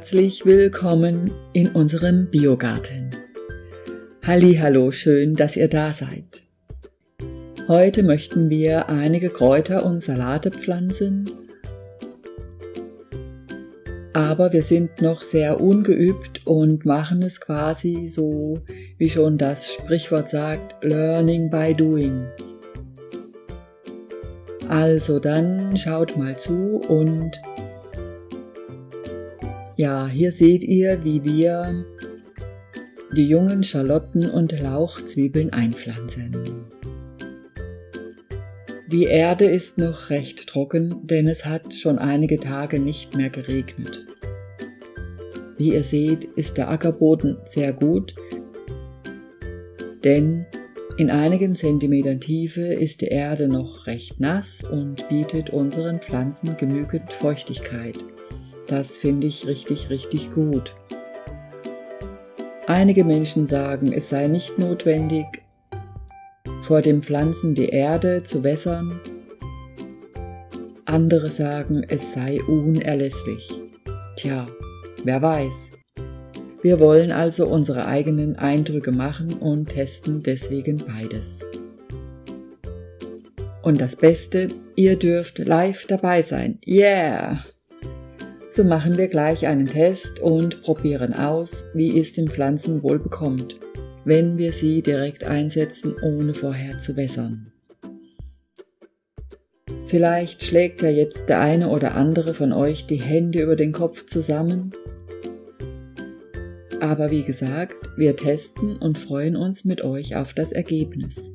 Herzlich willkommen in unserem Biogarten. Halli, hallo, schön, dass ihr da seid. Heute möchten wir einige Kräuter und Salate pflanzen, aber wir sind noch sehr ungeübt und machen es quasi so, wie schon das Sprichwort sagt, Learning by Doing. Also dann schaut mal zu und ja, hier seht ihr, wie wir die jungen Schalotten und Lauchzwiebeln einpflanzen. Die Erde ist noch recht trocken, denn es hat schon einige Tage nicht mehr geregnet. Wie ihr seht, ist der Ackerboden sehr gut, denn in einigen Zentimetern Tiefe ist die Erde noch recht nass und bietet unseren Pflanzen genügend Feuchtigkeit. Das finde ich richtig, richtig gut. Einige Menschen sagen, es sei nicht notwendig, vor dem Pflanzen die Erde zu wässern. Andere sagen, es sei unerlässlich. Tja, wer weiß. Wir wollen also unsere eigenen Eindrücke machen und testen deswegen beides. Und das Beste, ihr dürft live dabei sein. Yeah! So machen wir gleich einen Test und probieren aus, wie es den Pflanzen wohl bekommt, wenn wir sie direkt einsetzen, ohne vorher zu wässern. Vielleicht schlägt ja jetzt der eine oder andere von euch die Hände über den Kopf zusammen aber wie gesagt, wir testen und freuen uns mit euch auf das Ergebnis.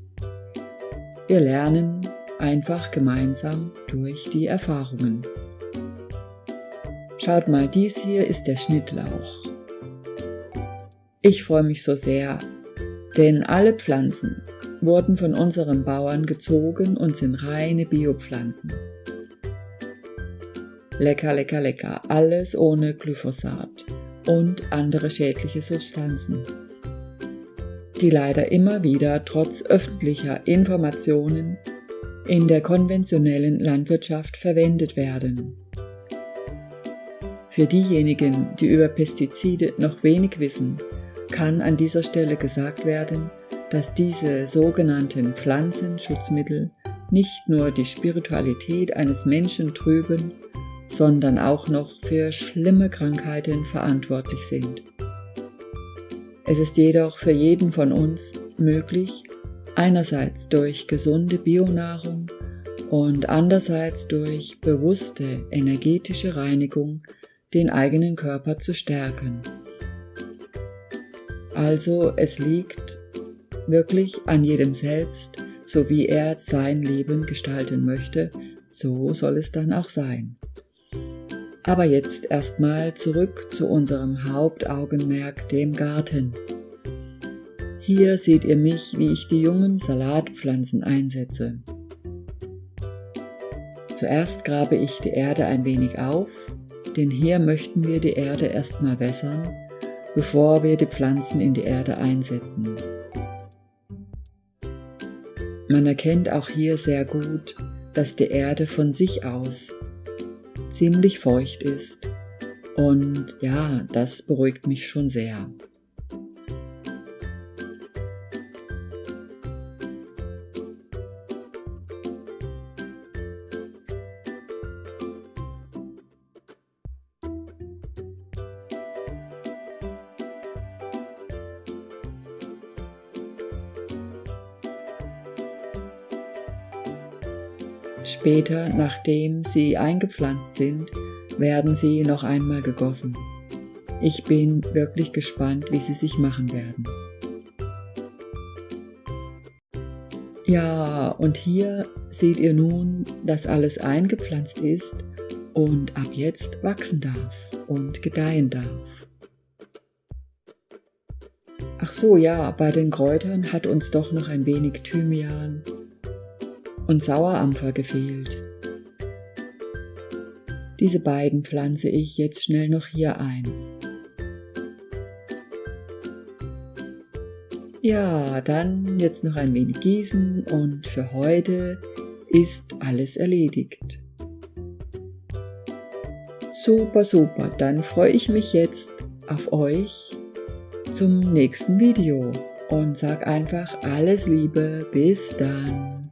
Wir lernen einfach gemeinsam durch die Erfahrungen. Schaut mal, dies hier ist der Schnittlauch. Ich freue mich so sehr, denn alle Pflanzen wurden von unseren Bauern gezogen und sind reine Biopflanzen. Lecker, lecker, lecker, alles ohne Glyphosat und andere schädliche Substanzen, die leider immer wieder trotz öffentlicher Informationen in der konventionellen Landwirtschaft verwendet werden. Für diejenigen, die über Pestizide noch wenig wissen, kann an dieser Stelle gesagt werden, dass diese sogenannten Pflanzenschutzmittel nicht nur die Spiritualität eines Menschen trüben, sondern auch noch für schlimme Krankheiten verantwortlich sind. Es ist jedoch für jeden von uns möglich, einerseits durch gesunde Bionahrung und andererseits durch bewusste energetische Reinigung den eigenen Körper zu stärken. Also es liegt wirklich an jedem selbst, so wie er sein Leben gestalten möchte, so soll es dann auch sein. Aber jetzt erstmal zurück zu unserem Hauptaugenmerk, dem Garten. Hier seht ihr mich, wie ich die jungen Salatpflanzen einsetze. Zuerst grabe ich die Erde ein wenig auf, denn hier möchten wir die Erde erstmal wässern, bevor wir die Pflanzen in die Erde einsetzen. Man erkennt auch hier sehr gut, dass die Erde von sich aus ziemlich feucht ist. Und ja, das beruhigt mich schon sehr. Später, nachdem sie eingepflanzt sind, werden sie noch einmal gegossen. Ich bin wirklich gespannt, wie sie sich machen werden. Ja, und hier seht ihr nun, dass alles eingepflanzt ist und ab jetzt wachsen darf und gedeihen darf. Ach so, ja, bei den Kräutern hat uns doch noch ein wenig Thymian und Sauerampfer gefehlt. Diese beiden pflanze ich jetzt schnell noch hier ein. Ja, dann jetzt noch ein wenig gießen und für heute ist alles erledigt. Super, super. Dann freue ich mich jetzt auf euch zum nächsten Video und sag einfach alles Liebe. Bis dann.